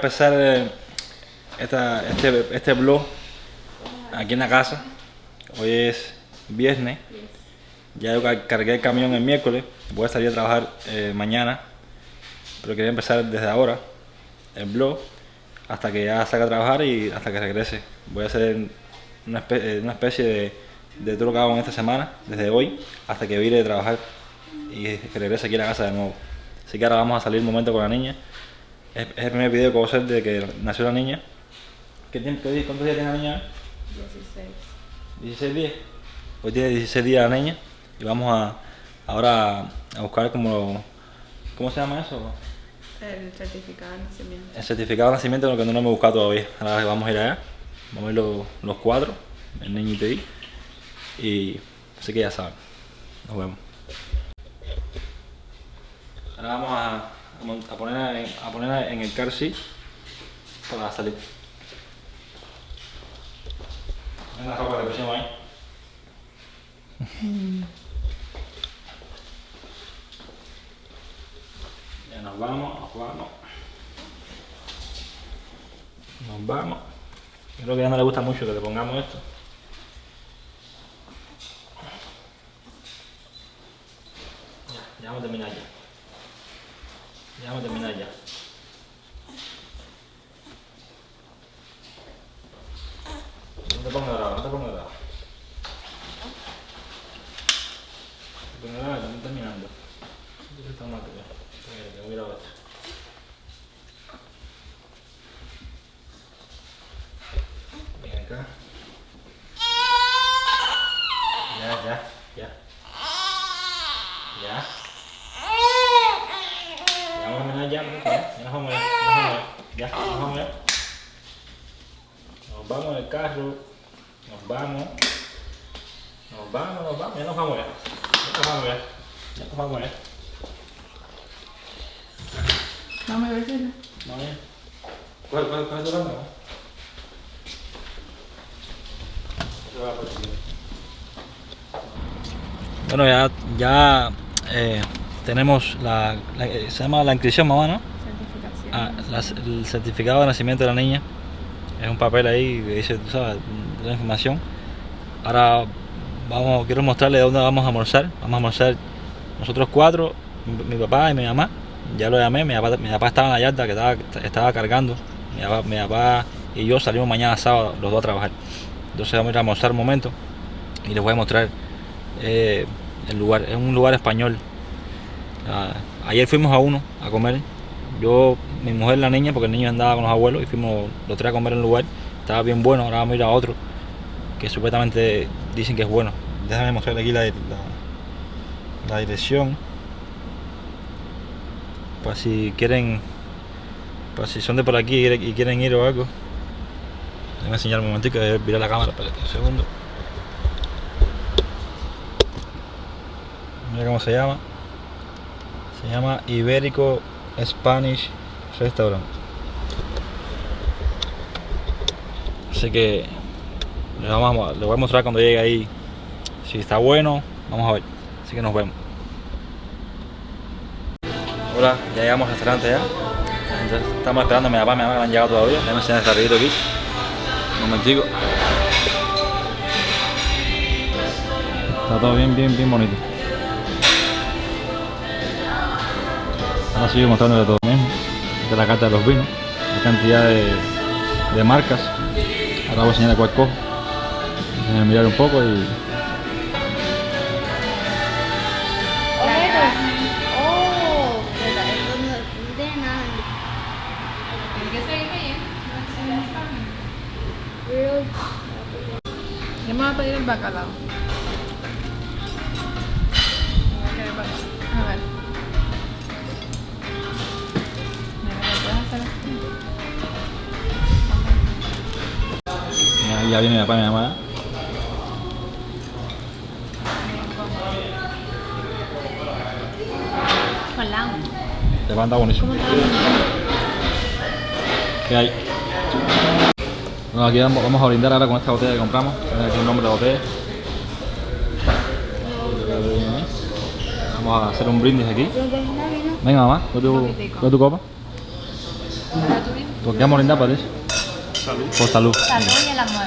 empezar eh, esta, este, este blog aquí en la casa. Hoy es viernes. Ya yo car- cargué el camión el miércoles. Voy a salir a trabajar eh, mañana. Pero quería empezar desde ahora el blog hasta que ya salga a trabajar y hasta que regrese. Voy a hacer una, espe- eh, una especie de, de todo lo que hago en esta semana, desde hoy hasta que vire de trabajar y regrese aquí a la casa de nuevo. Así que ahora vamos a salir un momento con la niña. Es, es el primer video que voy a hacer de que nació la niña. ¿Qué tiempo, ¿Cuántos días tiene la niña? 16. 16 días. Hoy tiene 16 días la niña y vamos a ahora a buscar como ¿cómo se llama eso? El certificado de nacimiento. El certificado de nacimiento lo que no lo hemos buscado todavía. Ahora vamos a ir allá. Vamos a ir los, los cuatro, el niño y. Y así que ya saben. Nos vemos. Ahora vamos a, a poner en, a poner en el car seat para salir. Ven la ropa que pusimos ahí. Ya nos vamos, nos vamos. Nos vamos. Yo creo que a ella no le gusta mucho que le pongamos esto. Ya, ya vamos a terminar ya. Ya vamos a terminar ya. No te pongas bravo, no te pongas bravo. No te pongas bravo, estamos terminando. Esto está mal, tío. Espera, que voy a ir a otro. Ven acá. Ya, ya, ya. Ya. Ya vamos a terminar ya, pues, ya, ya nos vamos ya, nos vamos ya, ya, nos vamos ya. Nos vamos en el carro, nos vamos, nos vamos, nos vamos, ya nos vamos ya, ya nos vamos ya, ya nos vamos ya. No me ves, No, ya. ¿Cuál, cuál, cuál es tu cámara? Bueno, ya, ya eh, tenemos la, la- eh, se llama la inscripción, mamá, ¿no? Ah, el certificado de nacimiento de la niña. Es un papel ahí que dice, tú sabes, la información. Ahora vamos, quiero mostrarle dónde vamos a almorzar. Vamos a almorzar nosotros cuatro, mi, papá y mi mamá. Ya lo llamé, mi papá, mi papá estaba en la yarda que estaba, cargando. Mi papá, mi papá y yo salimos mañana sábado los dos a trabajar. Entonces vamos a ir a almorzar un momento y les voy a mostrar eh, el lugar. Es un lugar español. Ah, ayer fuimos a uno a comer. Yo, mi mujer, la niña, porque el niño andaba con los abuelos y fuimos los tres a comer en un lugar. Estaba bien bueno, ahora vamos a ir a otro que supuestamente dicen que es bueno. Déjame mostrarle aquí la, la, dirección. Para si quieren, para si son de por aquí y quieren ir o algo. Déjame enseñar un momentico, voy a virar la cámara, espérate un segundo. Mira cómo se llama. Se llama Ibérico Spanish Restaurant. Así que le, vamos a, le voy a mostrar cuando llegue ahí si está bueno. Vamos a ver. Así que nos vemos. Hola, ya llegamos al restaurante ya. Estamos esperando a mi papá mi mamá han llegado todavía. Déjame enseñar el carrito aquí. Un momentico. Está todo bien, bien, bien bonito. Ahora sigo mostrándole todo mismo. Es la carta de los vinos. La cantidad de, de marcas. Ahora voy a enseñar cuál cojo. Déjenme mirar un poco y. De Yo me voy a pedir el. Voy a bacalao. A ver. Ya, viene mi papá y mi mamá. Hola. Te va a andar buenísimo. ¿Qué hay? Bueno, aquí vamos, vamos a brindar ahora con esta botella que compramos. Tiene aquí el nombre de la botella. Vamos a hacer un brindis aquí. Venga mamá, con tu, tu copa. ¿Por qué vamos a brindar, Patricia? Salud. Por salud. Salud y el amor.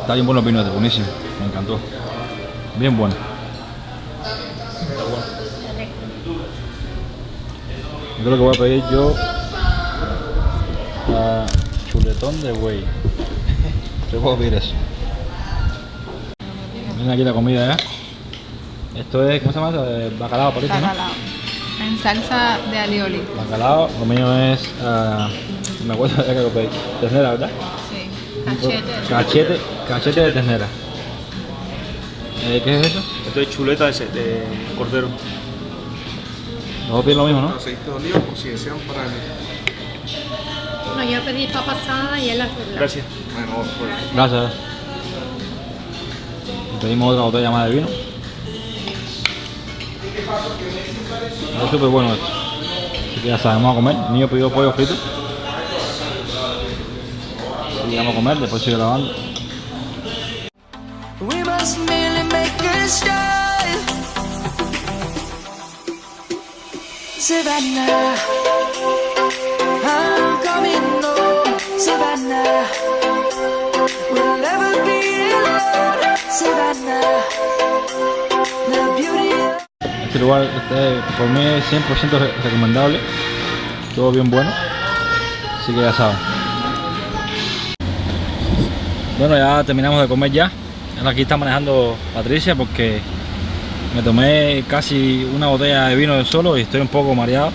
Está bien bueno el vino este, buenísimo. Me encantó. Bien bueno. Yo creo que voy a pedir yo a chuletón de buey. Yo puedo pedir eso. Miren aquí la comida, ¿eh? Esto es, ¿cómo se llama? eso? Eh, Bacalao, parece, ¿no? Bacalao. Salsa de alioli. Bacalao, lo mío es, ah, me acuerdo ya que lo pedí, ternera, ¿verdad? Sí. Cachete. Cachete, cachete de ternera. Eh, ¿Qué es eso? Esto es chuleta de, de cordero. Los piden lo mismo, ¿no? aceite de oliva por si desean para el... No, yo pedí papa asada y él la Gracias. Bueno, pues, Gracias. Pedimos otra botella más de vino. Es súper bueno esto. Así que ya sabemos a comer. El niño pidió pollo frito. Y vamos a comer, después sigue grabando. Savannah, Este lugar este, por mí es 100% re- recomendable. Todo bien bueno. Así que ya saben. Bueno, ya terminamos de comer ya. Aquí está manejando Patricia porque me tomé casi una botella de vino de solo y estoy un poco mareado.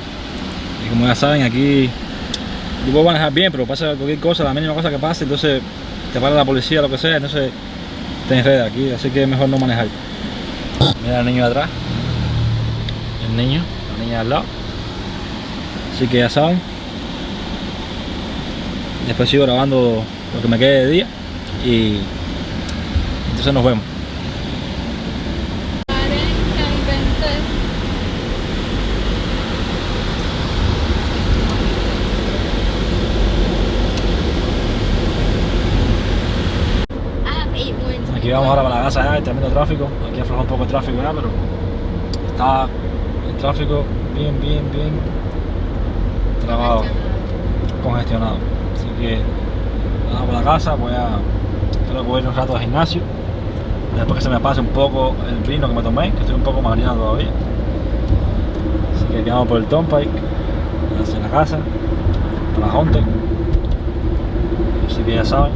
Y como ya saben, aquí yo puedo manejar bien, pero pasa cualquier cosa, la mínima cosa que pase, entonces te para la policía, lo que sea, entonces te enreda aquí, así que es mejor no manejar. Mira el niño de atrás el niño, la niña al lado. Así que ya saben. Después sigo grabando lo que me quede de día y entonces nos vemos. 40 y 20. Eight points. Aquí vamos ahora para la casa ya, tremendo tráfico. Aquí afloja un poco el tráfico ya, pero está tráfico bien, bien, bien trabado, congestionado. Así que vamos para la casa, voy a, creo que voy a ir un rato al gimnasio. Después que se me pase un poco el vino que me tomé, que estoy un poco mareado todavía. Así que vamos por el Turnpike, hacia la casa, para Honte. Así que ya saben.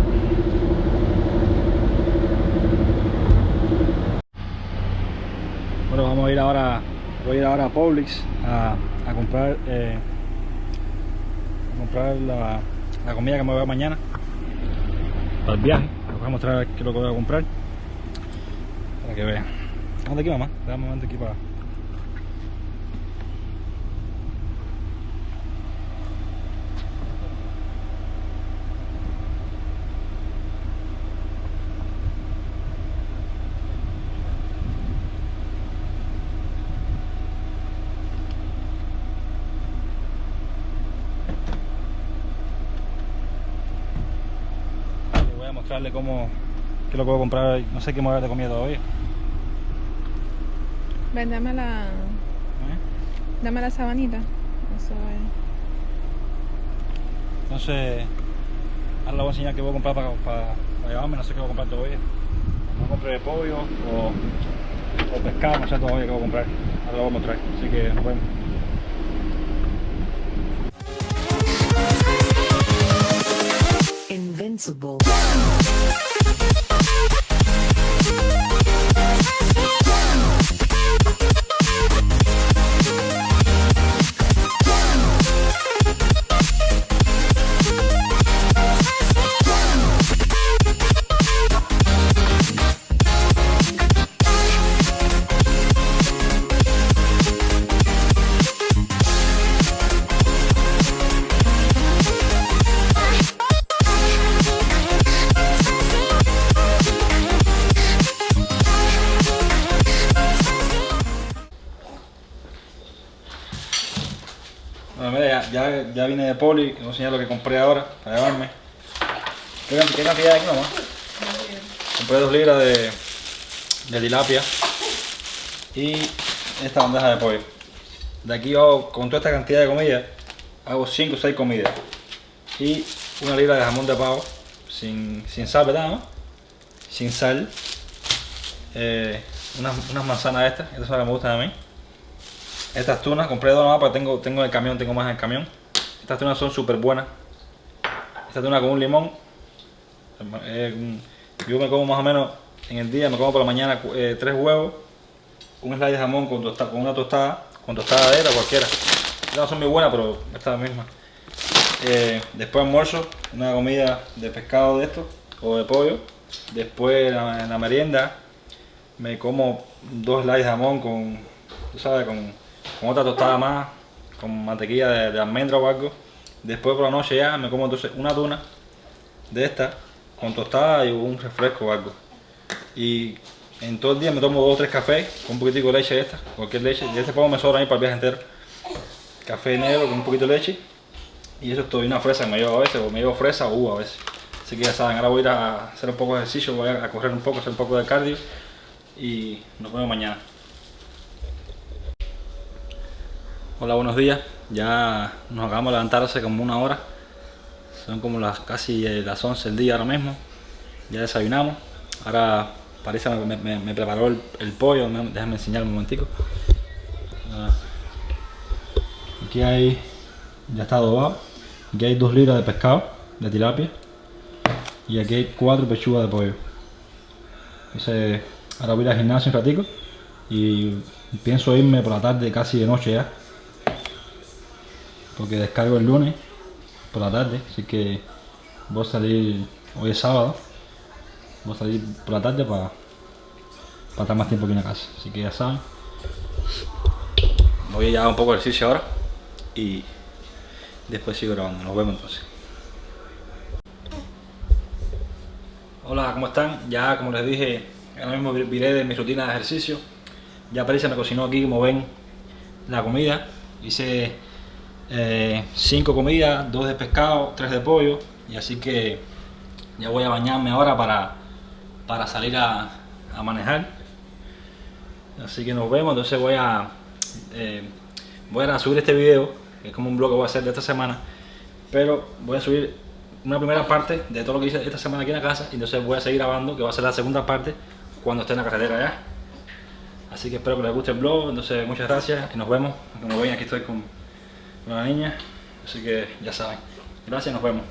Bueno, vamos a ir ahora, voy a ir ahora a Publix a, a comprar, eh, a comprar la, la comida que me voy a mañana para el viaje. Les voy a mostrar qué es lo que voy a comprar para que vean. ¿Dónde aquí, mamá? Un momento aquí para. Voy a mostrarle cómo, qué es lo que voy a comprar. hoy. No sé qué me voy a dar de comida todavía. Ven, dame la, ¿eh? dame la sabanita. Eso es. Entonces, ahora le voy a enseñar qué voy a comprar para, para, para llevarme, no sé qué voy a comprar todavía. No compré pollo o, o pescado, no sé todavía qué voy a comprar. Ahora lo voy a mostrar, así que nos vemos. invincible. Ya, vine de poli, voy a enseñar lo que compré ahora para llevarme. ¿Qué, qué cantidad hay aquí, mamá? Compré dos libras de, de tilapia y esta bandeja de pollo. De aquí hago, con toda esta cantidad de comida, hago 5 o 6 comidas. Y una libra de jamón de pavo, sin, sin sal, ¿verdad? Sin sal. Eh, unas, unas manzanas estas, estas son las que me gustan a mí. Estas tunas, compré dos nomás, pero tengo, tengo en el camión, tengo más en el camión. Estas tunas son súper buenas. Esta tuna con un limón. eh, un- yo me como más o menos en el día, me como por la mañana eh, tres huevos, un slide de jamón con, tosta- con una tostada, con tostadera cualquiera. Estas son muy buenas, pero esta es la misma. Eh, después almuerzo, una comida de pescado de esto, o de pollo. Después en la, en la merienda me como dos slices de jamón con, sabes, con otra tostada más, con mantequilla de, de almendra o algo. Después por la noche ya me como entonces una tuna de esta con tostada y un refresco o algo. Y en todo el día me tomo dos o tres cafés con un poquitico de leche de esta, cualquier leche. Y este poco me sobra a para el viaje entero. Café negro con un poquito de leche. Y eso es todo. Una fresa que me llevo a veces, o me llevo fresa o uva a veces. Así que ya saben, ahora voy a ir a hacer un poco de ejercicio, voy a correr un poco, hacer un poco de cardio. Y nos vemos mañana. Hola, buenos días. Ya nos acabamos de levantar hace como una hora. Son como las casi eh, las 11 del día ahora mismo. Ya desayunamos. Ahora parece me, me- preparó el, pollo. Me- Déjame enseñar un momentico. Ah. Aquí hay, ya está adobado. Aquí hay 2 libras de pescado, de tilapia. Y aquí hay 4 pechugas de pollo. Entonces, ahora voy a ir al gimnasio un ratico. Y pienso irme por la tarde, casi de noche ya. Porque descargo el lunes por la tarde. Así que voy a salir, hoy es sábado. Voy a salir por la tarde para estar más tiempo aquí en la casa. Así que ya saben. Voy a hacer un poco de ejercicio ahora y después sigo grabando. Nos vemos entonces. Hola, ¿cómo están? Ya como les dije, ahora mismo vi- viré de mi rutina de ejercicio. Ya Patricia me cocinó aquí, como ven, la comida. Hice eh, cinco comidas, dos de pescado, tres de pollo. Y así que ya voy a bañarme ahora para, para salir a, a manejar. Así que nos vemos, entonces voy a eh, voy a subir este video, que es como un blog que voy a hacer de esta semana, pero voy a subir una primera parte de todo lo que hice esta semana aquí en la casa, y entonces voy a seguir grabando, que va a ser la segunda parte cuando esté en la carretera ya. Así que espero que les guste el blog, entonces muchas gracias y nos vemos. Como ven aquí estoy con, la niña, así que ya saben. Gracias, nos vemos.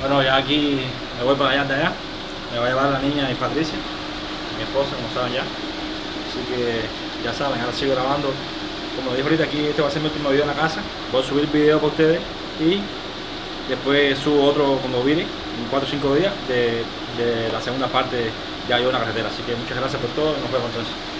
Bueno, ya aquí me voy para allá de allá. Me va a llevar la niña y Patricia, esposa, como saben ya. Así que ya saben, ahora sigo grabando. Como dije ahorita, aquí este va a ser mi último video en la casa. Voy a subir video para ustedes y después subo otro cuando vine, en 4 o 5 días, de, de la segunda parte ya yo en la carretera. Así que muchas gracias por todo y nos vemos entonces.